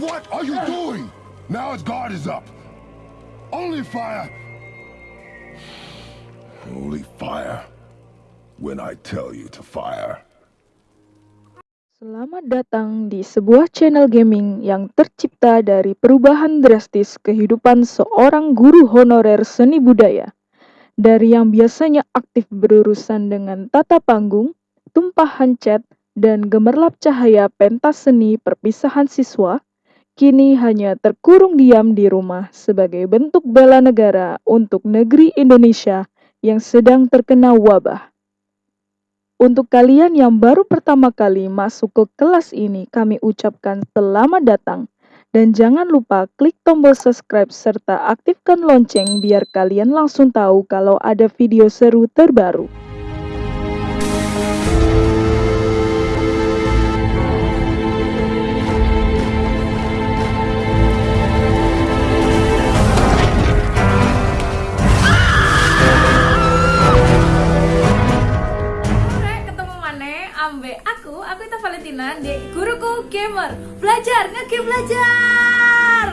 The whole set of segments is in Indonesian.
What are you doing? Now his guard is up. Only fire. Only fire. When I tell you to fire. Selamat datang di sebuah channel gaming yang tercipta dari perubahan drastis kehidupan seorang guru honorer seni budaya. Dari yang biasanya aktif berurusan dengan tata panggung, tumpahan cat, dan gemerlap cahaya pentas seni perpisahan siswa, kini hanya terkurung diam di rumah sebagai bentuk bela negara untuk negeri Indonesia yang sedang terkena wabah. Untuk kalian yang baru pertama kali masuk ke kelas ini, kami ucapkan selamat datang. Dan jangan lupa klik tombol subscribe serta aktifkan lonceng biar kalian langsung tahu kalau ada video seru terbaru. Valentina di guruku gamer belajar ngegame belajar.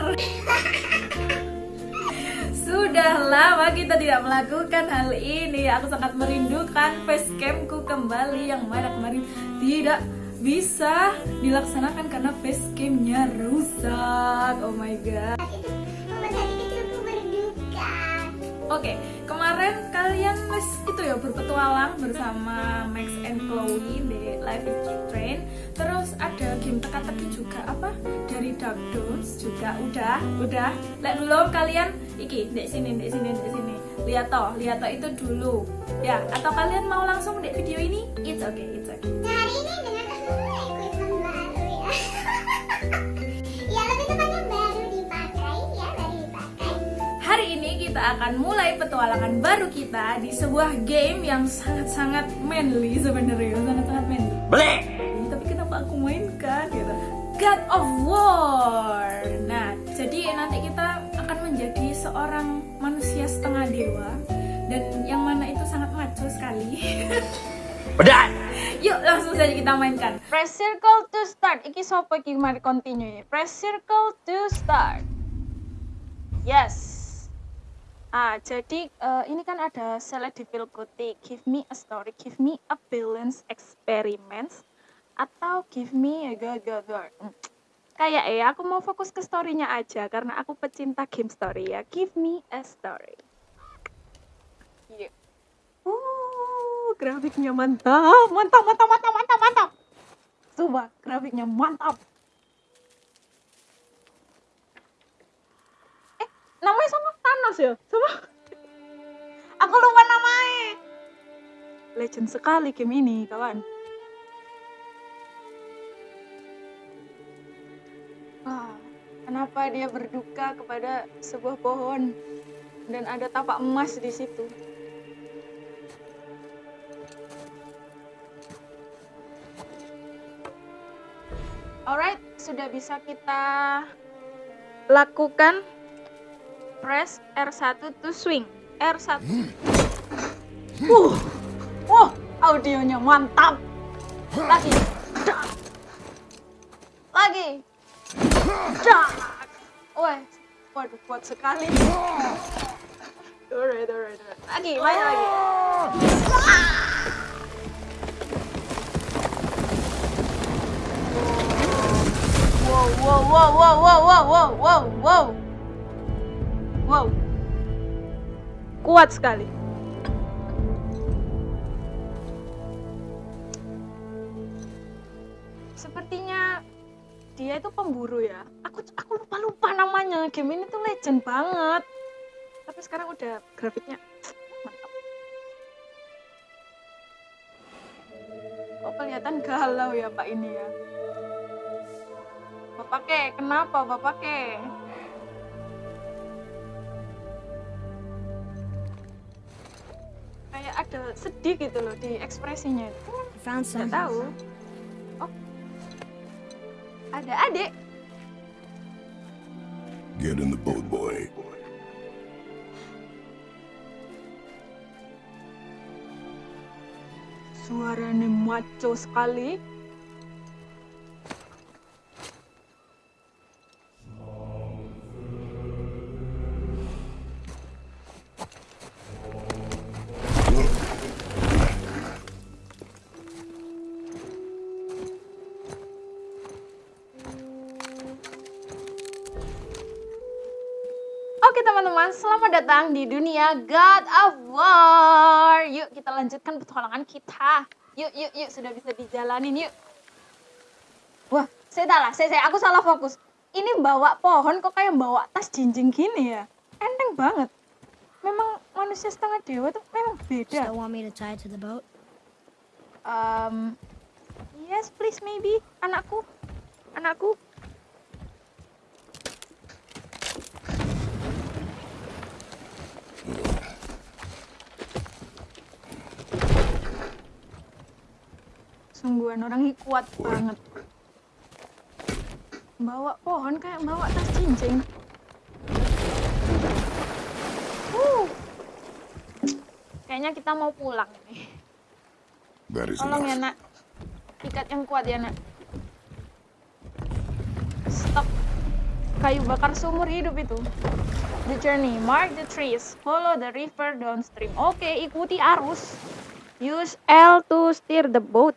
Sudah lama kita tidak melakukan hal ini. Aku sangat merindukan facecamku kembali yang mana kemarin tidak bisa dilaksanakan karena facecamnya rusak. Oh my god. Oke, kemarin kalian les itu ya berpetualang bersama Max and Chloe di Life is Train. Terus ada game teka-teki juga apa dari Dark Dose juga udah, udah. Lihat dulu kalian iki di sini, di sini, di sini. Lihat toh, lihat toh itu dulu. Ya, atau kalian mau langsung di video ini? It's okay, it's okay. Hari ini dengan equipment baru ya. ya kita akan mulai petualangan baru kita di sebuah game yang sangat-sangat manly sebenarnya, sangat-sangat manly. Bleh! Tapi kenapa aku mainkan gitu God of War nah jadi nanti kita akan menjadi seorang manusia setengah dewa dan yang mana itu sangat maco sekali Udah! yuk langsung saja kita mainkan Press circle to start. Iki sopo iki mari continue. Press circle to start. Yes. Ah, jadi eh, ini kan ada select difficulty. Give me a story, give me a balance experiments atau give me a go go go. Hmm. Kayak ya, aku mau fokus ke story-nya aja karena aku pecinta game story ya. Give me a story. Iya. Uh, grafiknya mantap, mantap, mantap, mantap, mantap, mantap. Coba grafiknya mantap. Namanya sama Thanos ya? Sama. Aku lupa namanya. Legend sekali game ini, kawan. Wah, kenapa dia berduka kepada sebuah pohon dan ada tapak emas di situ? Alright, sudah bisa kita lakukan Press R1 to swing. R1. Uh. Wow, audionya mantap. Lagi. Lagi. Dak. Wah, waduh kuat sekali. Alright, alright, alright. Lagi, main lagi. Ah! wow, wow, wow, wow, wow, wow, wow, wow. Wow. Kuat sekali. Sepertinya dia itu pemburu ya. Aku aku lupa lupa namanya. Game ini tuh legend banget. Tapi sekarang udah grafiknya mantap. Kok kelihatan galau ya Pak ini ya. Bapak ke, kenapa Bapak ke? Sedih gitu loh di ekspresinya itu. Nggak tahu. Oh, ada adik. Get in the boat, boy. Suaranya maco sekali. Selamat datang di dunia God of War. Yuk kita lanjutkan petualangan kita. Yuk, yuk, yuk, sudah bisa dijalanin yuk. Wah, saya salah, saya, saya, aku salah fokus. Ini bawa pohon kok kayak bawa tas jinjing gini ya. Enteng banget. Memang manusia setengah dewa tuh memang beda. Still want me to tie to the boat? Um, yes, please, maybe. Anakku. Anakku. Sungguhan orang ini kuat banget. Bawa pohon kayak bawa tas cincin. Uh. Kayaknya kita mau pulang nih. Tolong ya nak. Ikat yang kuat ya nak. Stop. Kayu bakar seumur hidup itu. The journey, mark the trees, follow the river downstream. Oke, ikuti arus. Use L to steer the boat.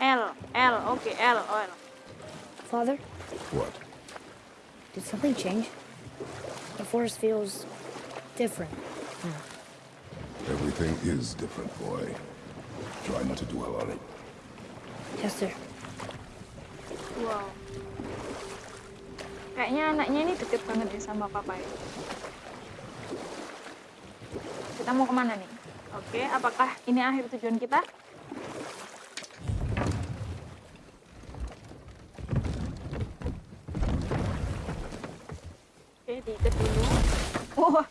L, L, oke L, L. Father, What? did something change? The forest feels different. Everything is different, boy. Try not to dwell on it. Yes, sir. Wow. Kayaknya anaknya ini deket banget ya sama papa ya. Kita mau ke mana nih? Oke, apakah ini akhir tujuan kita? Oke, diikat dulu. Wah,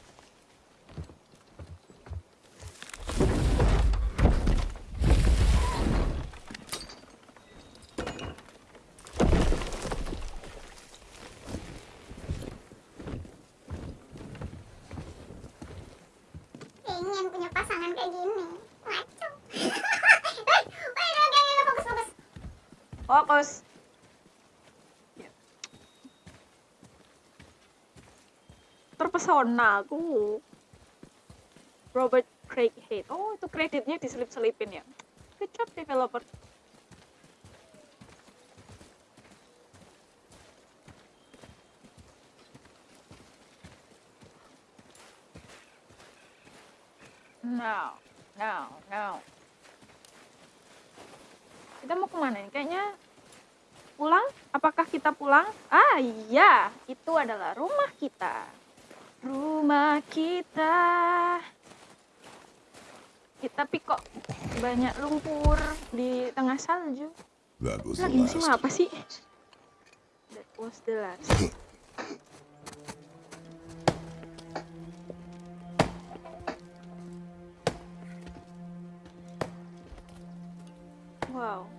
Pengen punya pasangan kayak gini. Ngaco. Eh, wait, oke, oke, fokus, fokus. fokus. Ya. Terpesona aku. Robert Craig Haight. Oh, itu kreditnya diselip-selipin ya. Good job developer. No, no, no. Kita mau ke mana nih? Kayaknya pulang? Apakah kita pulang? Ah iya, itu adalah rumah kita. Rumah kita. Ya, tapi kok banyak lumpur di tengah salju. Lagi musim apa sih? That was the last. Wow.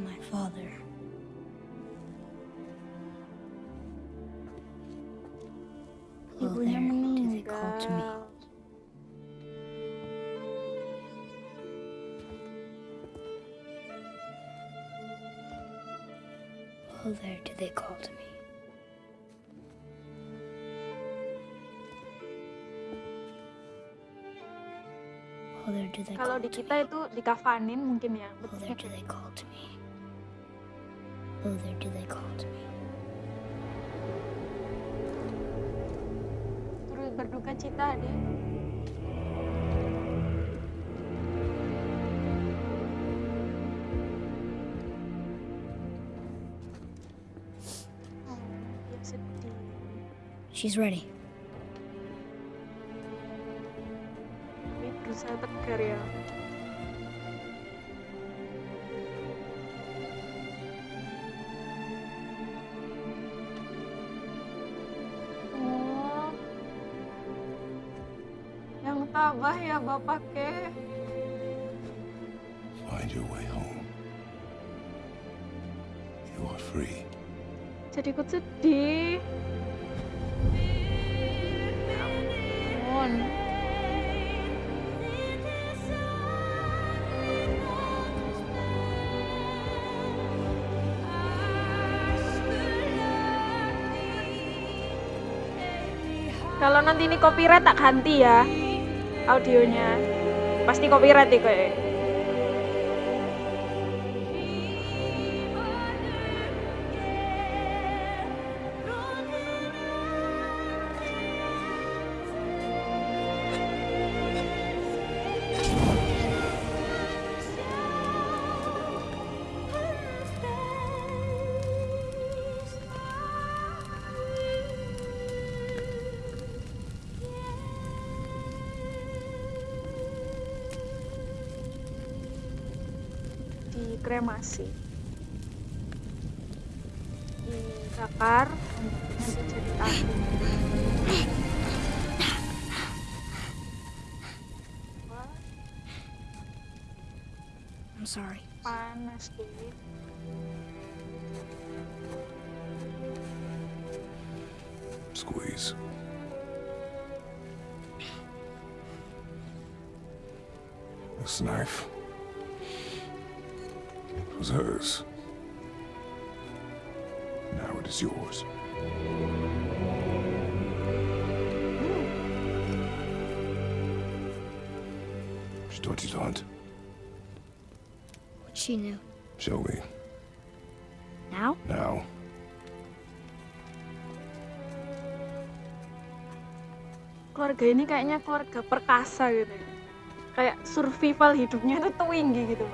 to me. Oh, there do they call to me. Oh, there do they Kalau call di to me. itu dikafanin mungkin ya. Oh, there do they call to me. Oh, there do they call to me. Turut berduka cita deh. Oh, dia sedih. She's ready. Tabah ya bapak ke. Find your way home. You are free. Jadi ikut sedih. Ampun. Kalau nanti ini copyright tak ganti ya audionya. Pasti copyright deh kayak. Dikremasi dibakar hmm, nanti jadi api I'm sorry. panas deh Squeeze. This knife was hers. Now it is yours. She taught you to hunt. What she knew. Show me. Now? Now. keluarga ini kayaknya keluarga perkasa gitu ya kayak survival hidupnya itu tinggi gitu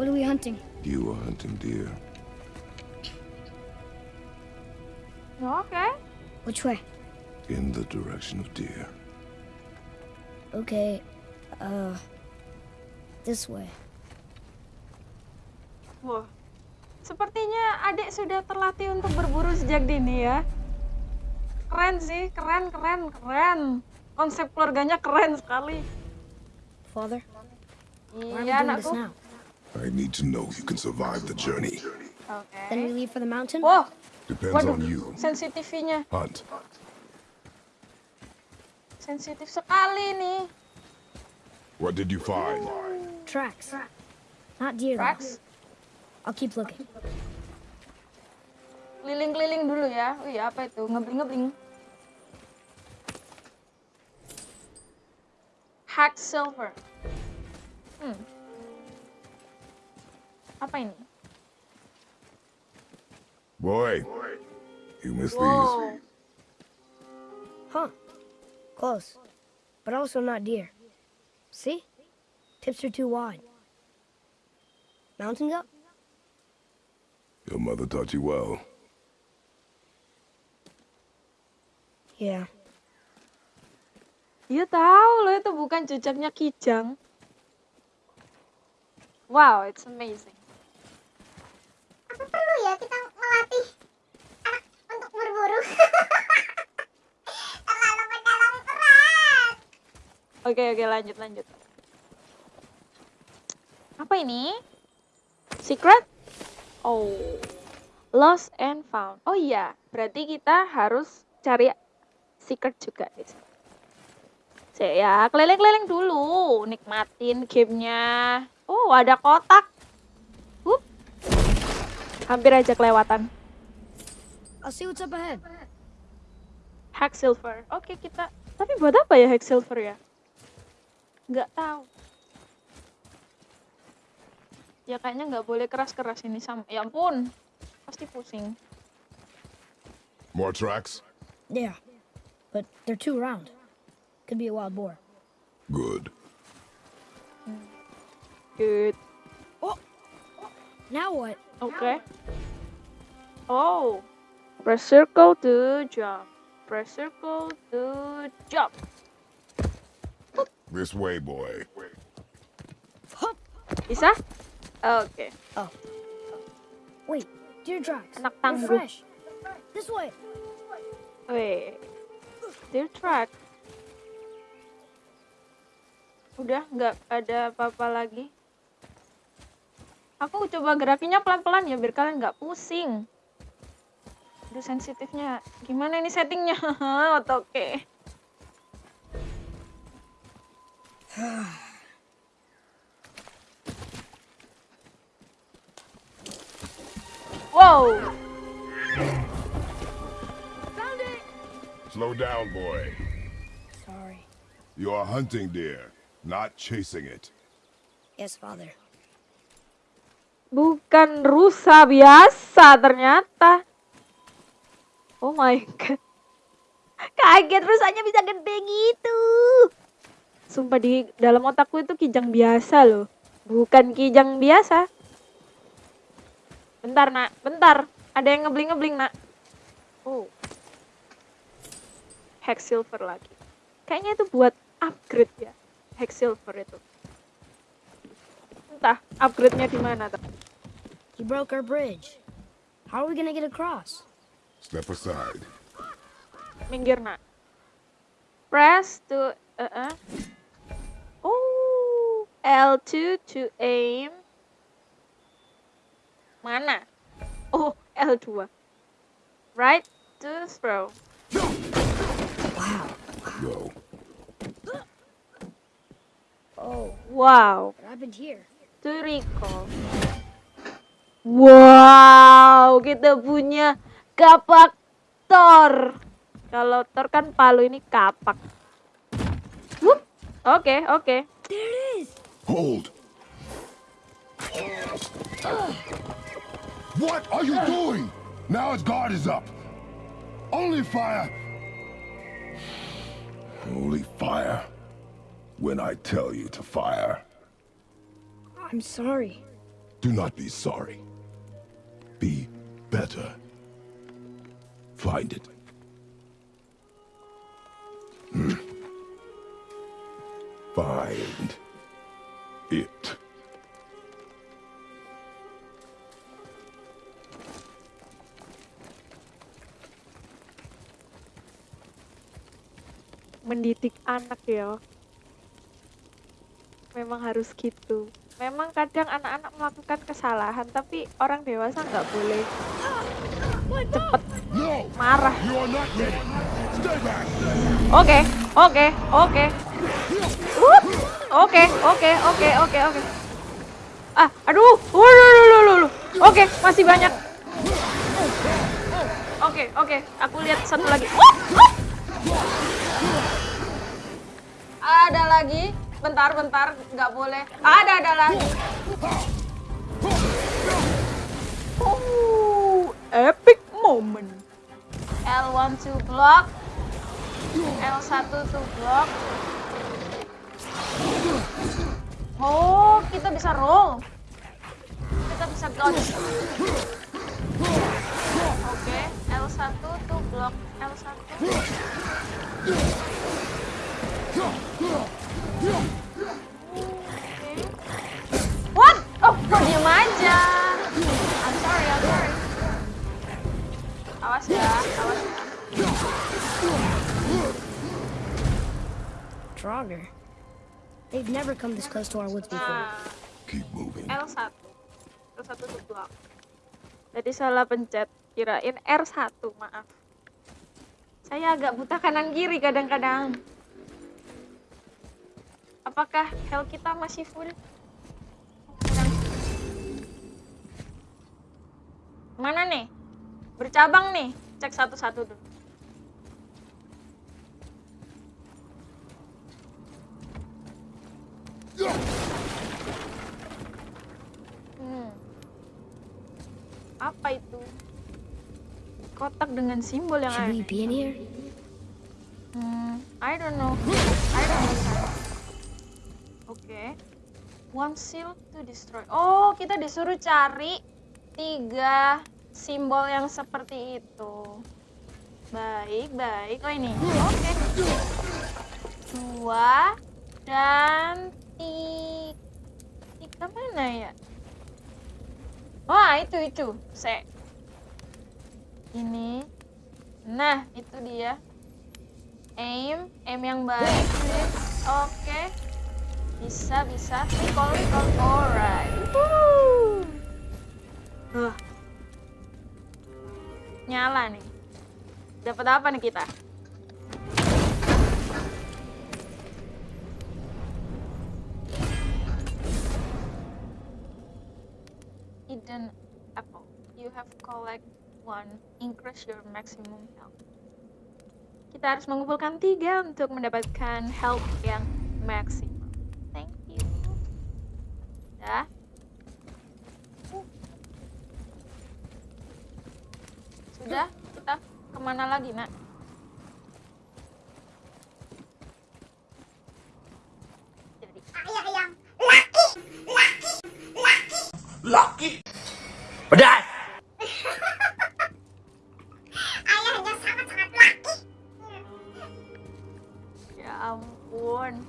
What are we hunting? You are hunting deer. oke Which way? In the direction of deer. Okay, uh, this way. wah sepertinya adik sudah terlatih untuk berburu sejak dini ya keren sih keren keren keren konsep keluarganya keren sekali Father, iya doing this anakku now? I need to know you can survive the journey. oke Then we leave for the mountain? wah Depends waduh on you. sensitifnya Hunt. sensitif sekali nih What did you find? Tracks. Not deer, though. I'll keep looking. keliling-keliling dulu ya wih apa itu ngebling-ngebling hack silver hmm. Apa ini Boy, you missed these. Huh. Close. But also not deer. See? Tips are too wide. Mountain goat? Your mother taught you well. Yeah. Iya tahu loh itu bukan jejaknya Kijang. Wow, it's amazing. Ya kita melatih anak untuk berburu? Terlalu mendalam keras. Oke oke lanjut lanjut. Apa ini? Secret? Oh, lost and found. Oh iya, berarti kita harus cari secret juga. Cek ya, keliling-keliling dulu, nikmatin gamenya. Oh, ada kotak. Hampir aja kelewatan. I'll see what's up ahead. Hack silver. Oke kita. Tapi buat apa ya hack silver ya? Nggak tahu. Ya kayaknya nggak boleh keras-keras ini sama. Ya ampun, pasti pusing. More tracks? Yeah. But they're too round. Could be a wild boar. Good. Good. Now what? Oke. Oh, press circle to jump. Press circle to jump. This way, boy. Bisa? Oke. Wait, deer tracks. Anak tangguh. fresh. This way. Weh, dear track. Udah nggak ada apa-apa lagi. Aku coba gerakinnya pelan-pelan ya biar kalian nggak pusing. Aduh sensitifnya. Gimana ini settingnya? Oke. Wow. Slow down, boy. Sorry. You are hunting deer, not chasing it. Yes, Father. Bukan rusa biasa ternyata. Oh my god. Kaget rusanya bisa gede gitu. Sumpah di dalam otakku itu kijang biasa loh. Bukan kijang biasa. Bentar nak, bentar. Ada yang ngebling-ngebling nak. Oh. Hex silver lagi. Kayaknya itu buat upgrade ya. Hex silver itu. Entah upgrade-nya di mana. He broke our bridge. How are we gonna get across? Step aside. minggir nak press to uh -uh. oh L2 to aim mana oh L2 right to throw Wow. Go. Oh, wow what happened here? to recall wow kita punya kapak Thor kalau Thor kan palu ini kapak Wup. oke oke Hold. What are you doing? Now his guard is up. Only fire. Only fire. When I tell you to fire, I'm sorry. do not be sorry. Be better. Find it. Hmm. Find it. mendidik anak ya memang harus gitu memang kadang anak-anak melakukan kesalahan tapi orang dewasa nggak boleh cepet No! Marah oke oke oke. Oke oke oke oke oke. Ah aduh. Oke masih banyak. Oke oke aku lihat satu lagi. Wup, wup. ada lagi. Bentar bentar nggak boleh. Ada ada lagi. Oh epic moment L1 to block. L1 to block. Oh kita bisa roll. Kita bisa dodge. Oke L1 to block. L1 What? Oh, kok aja? Awas ya, awas. Draugr. They've never come this close to our woods before. Nah, Keep moving. L1. L1 tuh block. Tadi salah pencet. Kirain R1, maaf. Saya agak buta kanan kiri kadang-kadang. Apakah health kita masih full? Mana nih? Bercabang nih. Cek satu-satu dulu. Hmm. Apa itu? Kotak dengan simbol yang aneh. here? Hmm, I don't know. I don't know. Oke. One seal to destroy. Oh, kita disuruh cari tiga simbol yang seperti itu. Baik, baik. Oh ini. Oke. Dua dan tiga. Tiga mana ya? Wah, itu itu. Se. Ini. Nah, itu dia. Aim, aim yang baik. Oke. Bisa, bisa. Recall, recall. Alright. Woo. Huh. Nyala nih. Dapat apa nih kita? Hidden apple. You have collect one. Increase your maximum health. Kita harus mengumpulkan tiga untuk mendapatkan health yang maksimum. Thank you. Dah. Sudah, kita ke mana lagi, nak? Jadi, Ayah yang laki, laki, laki. Laki. Pedas. Ayahnya sangat-sangat laki. ya ampun.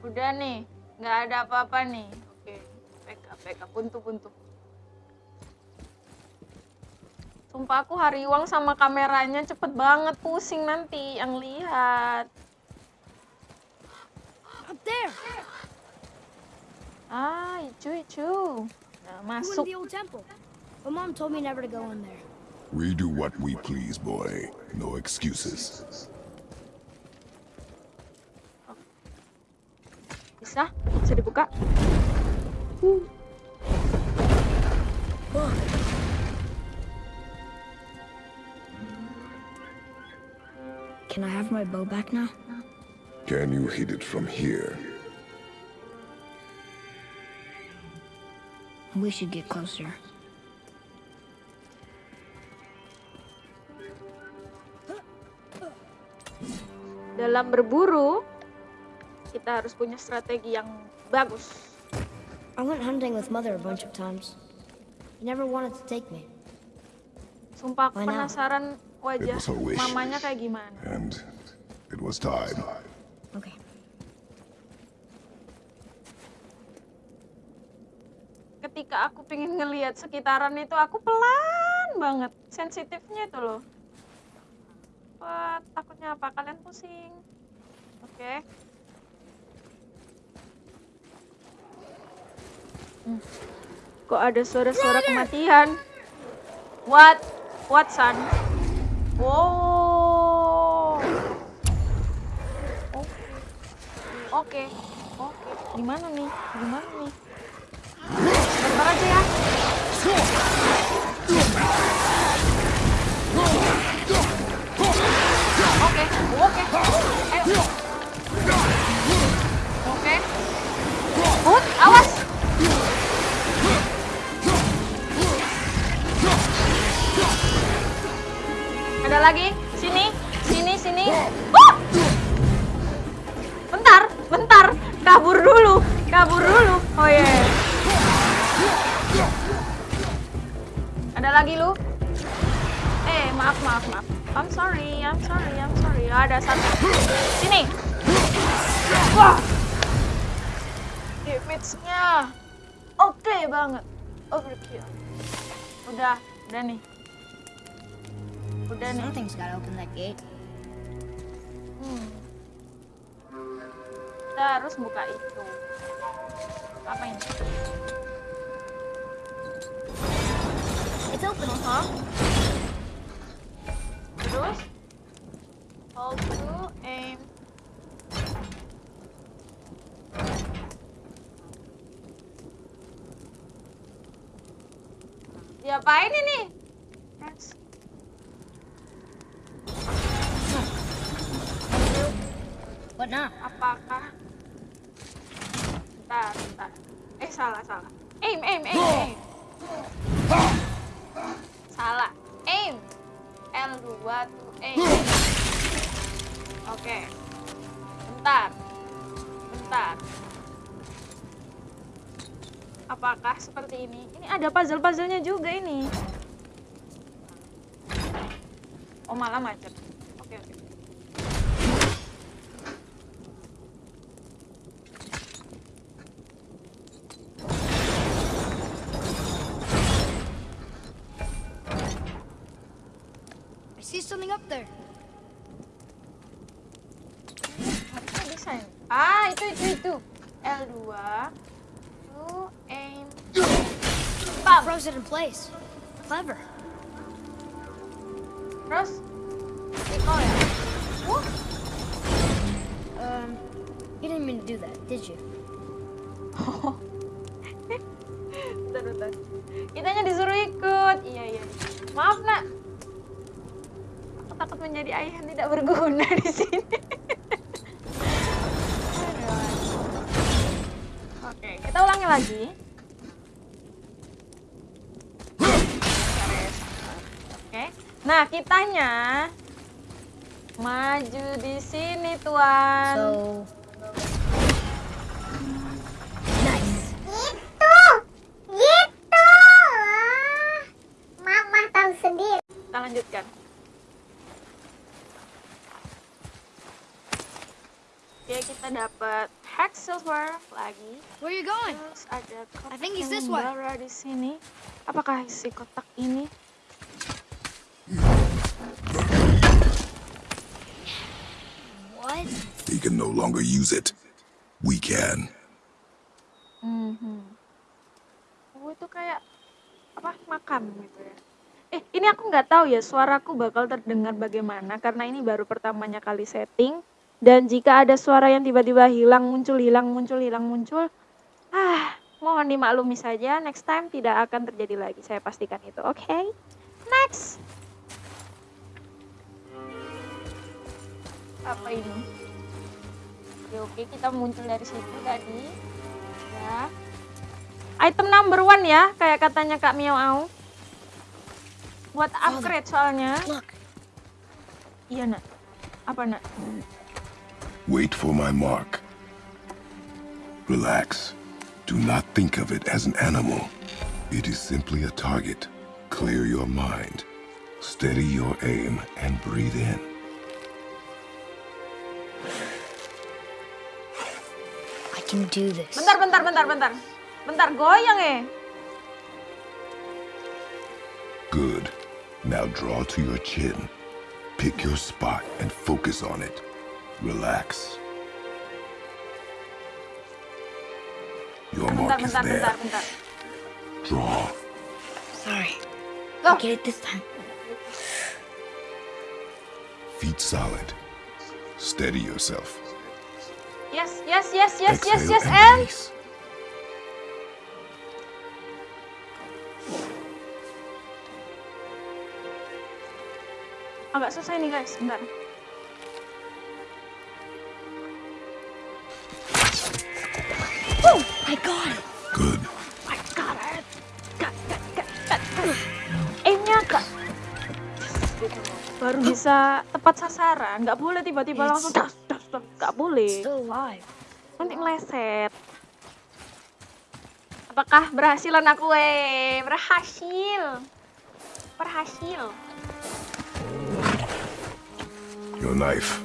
Udah nih, nggak ada apa-apa nih. Oke, PK, PK, buntu-buntu. Sumpah aku hariwang sama kameranya cepet banget pusing nanti yang lihat. Up there! Ah, icu icu. Nah, masuk. But mom told me never to go in there. We do what we please, boy. No excuses. Bisa? Bisa dibuka? Can I have my bow back now? Can you hit it from here? We should get closer. Dalam berburu, kita harus punya strategi yang bagus. I went hunting with mother a bunch of times. She never wanted to take me. Sumpah aku penasaran wajah mamanya kayak gimana. And it was time. Okay. Ketika aku pengen ngelihat sekitaran itu, aku pelan banget. Sensitifnya itu loh. Wah, takutnya apa? Kalian pusing. Oke. Hmm. Kok ada suara-suara kematian? What? What, son? Wow. Oke. Oke. Oke. Gimana nih? Gimana nih? Bentar aja ya. Oke, oke. Ayo. Oke. Hut, awas. Ada lagi? Sini, sini, sini. Wah! Bentar, bentar. Kabur dulu, kabur dulu. Oh iya. Ada lagi lu? Eh, maaf, maaf, maaf. I'm sorry, I'm sorry, I'm sorry. Ada satu. Sini. Wah. Damage-nya. Oke banget. Overkill. Udah, udah nih. Udah nih. Something's gotta open that gate. Hmm. Kita harus buka itu. Apa ini? It's open. Hah? Terus? Hold to aim. Diapain ini? Press. Now? Apakah? Bentar, bentar. Eh, salah, salah. Aim, aim, aim, aim. Salah. Aim. L2 to aim. Oke. Bentar. Bentar. Apakah seperti ini? Ini ada puzzle-puzzlenya juga ini. Oh, malah macet. Oke, oke. see something up there. Bisa ya. Ah, itu itu itu. L2. Two, aim. Bam. Froze it in place. Clever. Did you? Bentar, bentar. Kitanya disuruh ikut. Iya, iya. Maaf, Nak. Aku takut menjadi ayah yang tidak berguna di sini. Oke, kita ulangi lagi. Oke. Nah, kitanya maju di sini, Tuan. So. Nice. Gitu. Gitu. Ah, Mama tahu sendiri. Kita lanjutkan. Oke, kita dapat hack silver lagi. Where you going? Terus ada kotak I think it's yang this membara di sini. Apakah isi kotak ini? What? He can no longer use it. We can. Mhm. Oh, itu kayak apa makam gitu ya. Eh, ini aku nggak tahu ya suaraku bakal terdengar bagaimana karena ini baru pertamanya kali setting dan jika ada suara yang tiba-tiba hilang muncul hilang muncul hilang muncul ah mohon dimaklumi saja next time tidak akan terjadi lagi. Saya pastikan itu oke? Next. Apa ini? Oke oke kita muncul dari situ tadi. Ya. Item number one ya kayak katanya kak Miao Au. Buat upgrade soalnya. Iya nak. Apa nak Wait for my mark. Relax. Do not think of it as an animal. It is simply a target. Clear your mind. Steady your aim and breathe in. I can do this. bentar bentar bentar bentar bentar goyang eh Good. Now draw to your chin. Pick your spot and focus on it. Relax. Your bentar mark is bentar bentar there. bentar Draw. Sorry. Go. I'll get it this time. Feet solid. Steady yourself. yes yes yes yes yes Exhale yes and and release. agak susah ini guys bentar bisa tepat sasaran nggak boleh tiba-tiba langsung das das das nggak boleh nanti meleset apakah berhasilan aku eh berhasil berhasil Your knife.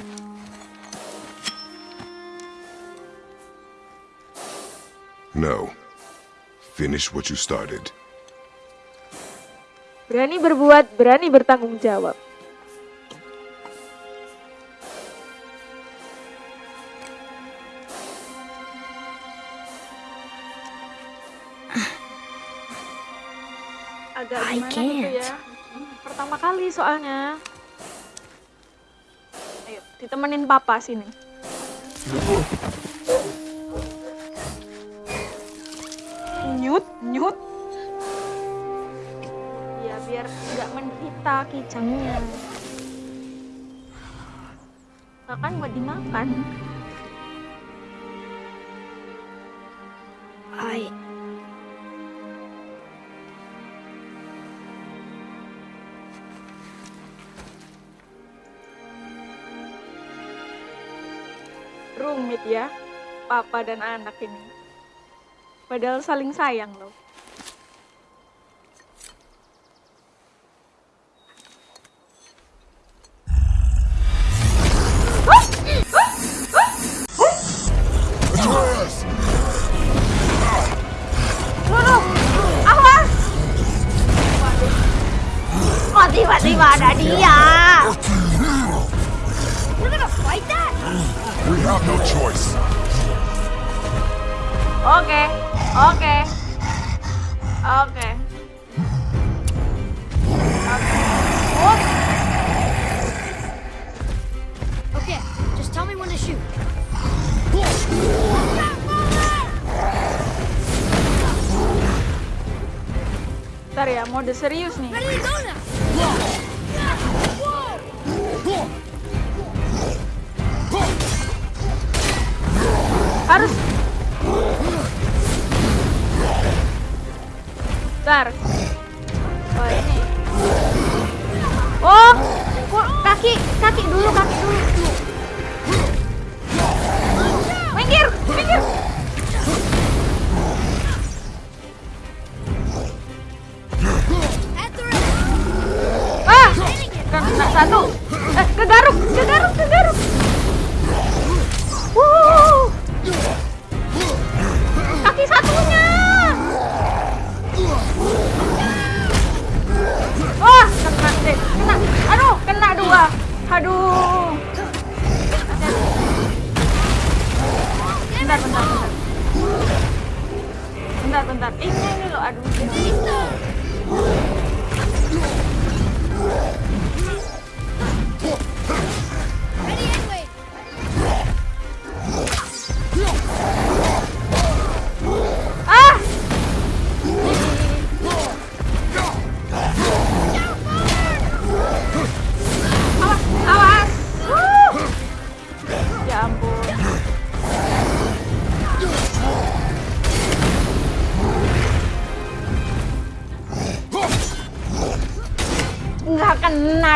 No. Finish what you started. Berani berbuat, berani bertanggung jawab. Agak I gimana gitu ya. Can't. pertama kali soalnya. Ayo ditemenin papa sini. Nyut nyut. Ya biar nggak menderita kijangnya. Bahkan buat dimakan ya papa dan anak ini. Padahal saling sayang loh have no choice. Oke, oke, oke. Oke. Oh, Okay, just tell me when to shoot. Ntar ya, mode serius nih. Harus. Ntar. Oh ini. Oh, kaki, kaki dulu, kaki dulu.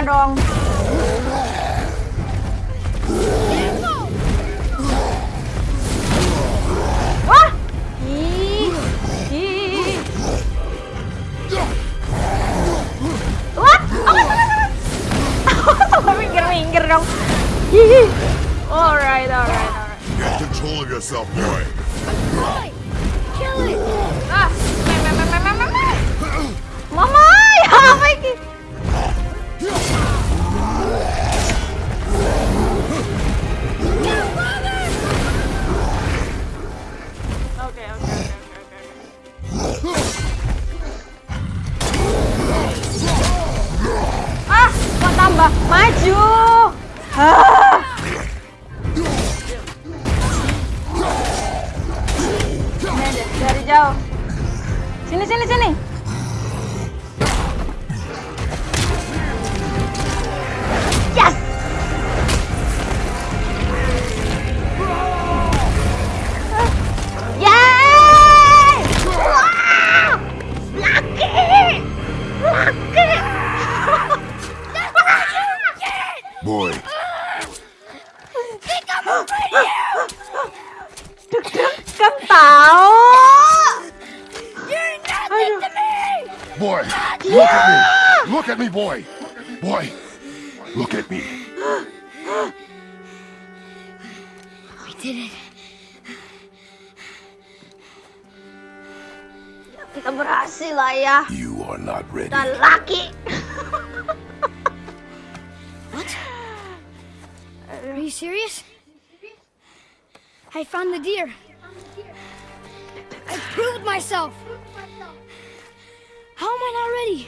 Kena dong. Wah! Ih, ih. What? Awas, awas, awas. Sampai minggir-minggir dong. Ih. Alright, alright, alright. Get control of yourself, boy. Ah. Look at me. Look at me, boy. Boy, look at me. We did it. Kita berhasil lah ya. You are not ready. Dan laki. Are you serious? I found the deer. I proved myself. Am I not ready?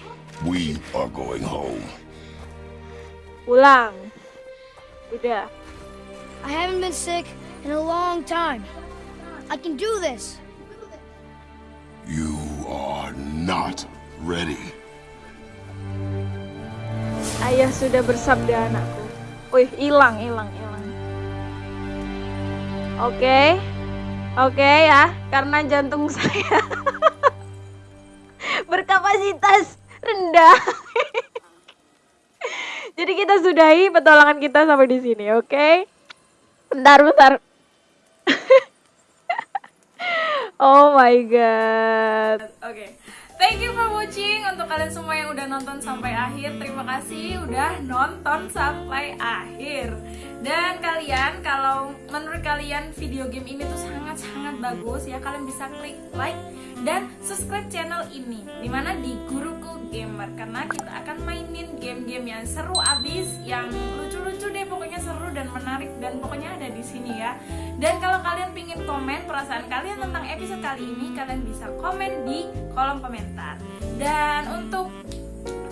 We are going home. Pulang. Udah. I haven't been sick in a long time. I can do this. You are not ready. Ayah sudah bersabda anakku. Wih, hilang, hilang, hilang. Oke. Oke ya, karena jantung saya berkapasitas rendah. Jadi kita sudahi petualangan kita sampai di sini, oke? Bentar, bentar. oh my god. Oke. Thank you for watching untuk kalian semua yang udah nonton sampai akhir. Terima kasih udah nonton sampai akhir. Dan kalian kalau menurut kalian video game ini tuh sangat-sangat bagus ya, kalian bisa klik like dan subscribe channel ini di mana di Guruku Gamer karena kita akan mainin game-game yang seru abis yang lucu-lucu deh pokoknya seru dan menarik dan pokoknya ada di sini ya. Dan kalau kalian pingin komen perasaan kalian tentang episode kali ini kalian bisa komen di kolom komentar. Dan untuk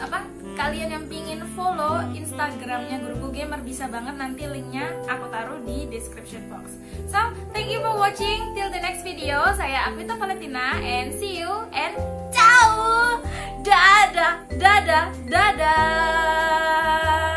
apa kalian yang pingin follow Instagramnya Guruku Gamer bisa banget nanti linknya aku taruh di description box. So, thank you for watching. Till the next video, saya Akmita Valentina and see you and ciao. Dadah, dadah, dadah.